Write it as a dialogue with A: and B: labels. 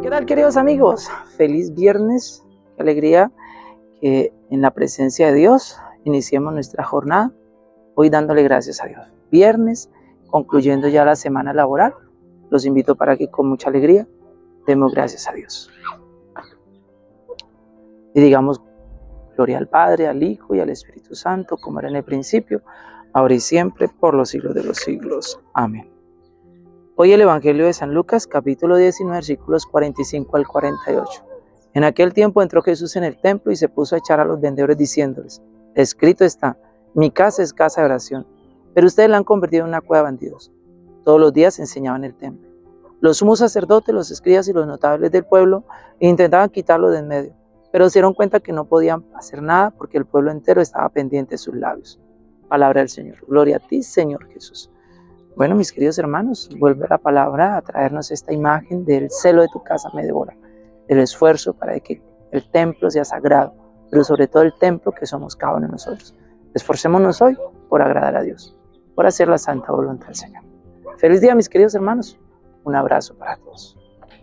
A: ¿Qué tal queridos amigos? Feliz viernes, qué alegría que en la presencia de Dios iniciemos nuestra jornada, hoy dándole gracias a Dios. Viernes, concluyendo ya la semana laboral, los invito para que con mucha alegría demos gracias a Dios. Y digamos gloria al Padre, al Hijo y al Espíritu Santo, como era en el principio, ahora y siempre, por los siglos de los siglos. Amén. Hoy el Evangelio de San Lucas, capítulo 19, versículos 45 al 48. En aquel tiempo entró Jesús en el templo y se puso a echar a los vendedores diciéndoles, escrito está, mi casa es casa de oración, pero ustedes la han convertido en una cueva de bandidos. Todos los días enseñaban en el templo. Los sumos sacerdotes, los escribas y los notables del pueblo intentaban quitarlo de en medio, pero se dieron cuenta que no podían hacer nada porque el pueblo entero estaba pendiente de sus labios. Palabra del Señor. Gloria a ti, Señor Jesús. Bueno, mis queridos hermanos, vuelve la palabra a traernos esta imagen del celo de tu casa me devora, del esfuerzo para que el templo sea sagrado, pero sobre todo el templo que somos cada uno de nosotros. Esforcémonos hoy por agradar a Dios, por hacer la santa voluntad del Señor. Feliz día, mis queridos hermanos. Un abrazo para todos.